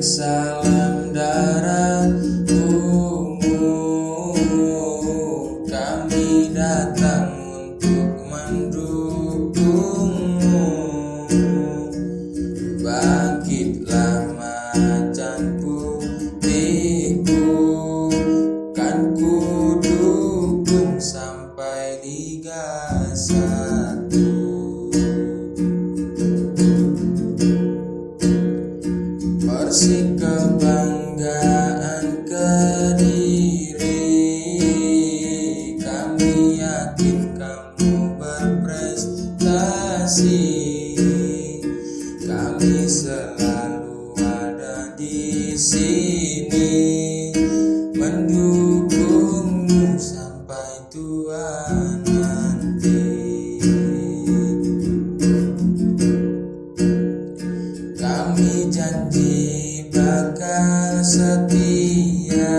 Salam darah ungu Kami datang untuk mendukungmu. Bangkitlah macan putihku. Kan ku dukung sampai Liga Satu Persik kebanggaan Kediri Kami yakin kamu berprestasi. Kami selalu ada di sini setia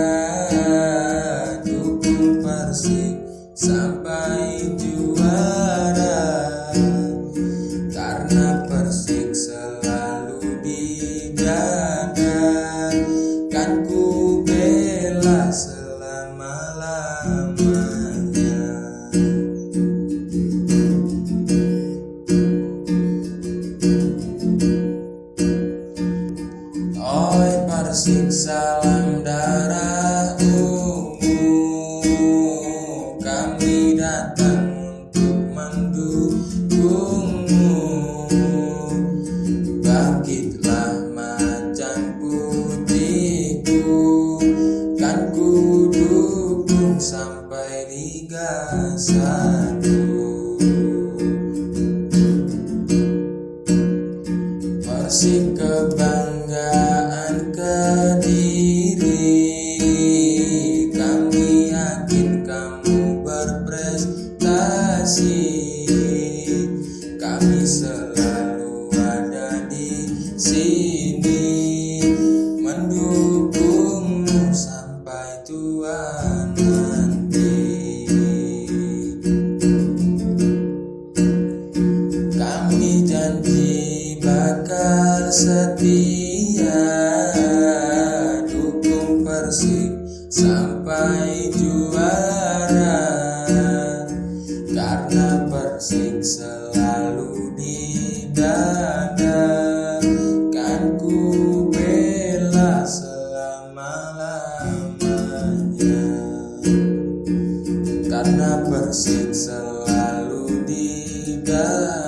Dukung Persik sampai juara. Karena Persik selalu di kamu berprestasi. Kami selalu ada di sini Mendukungmu sampai tua nanti. Kami janji bakal setia Karena Persik selalu di dada Kan ku bela selama-lamanya. Karena Persik selalu di dada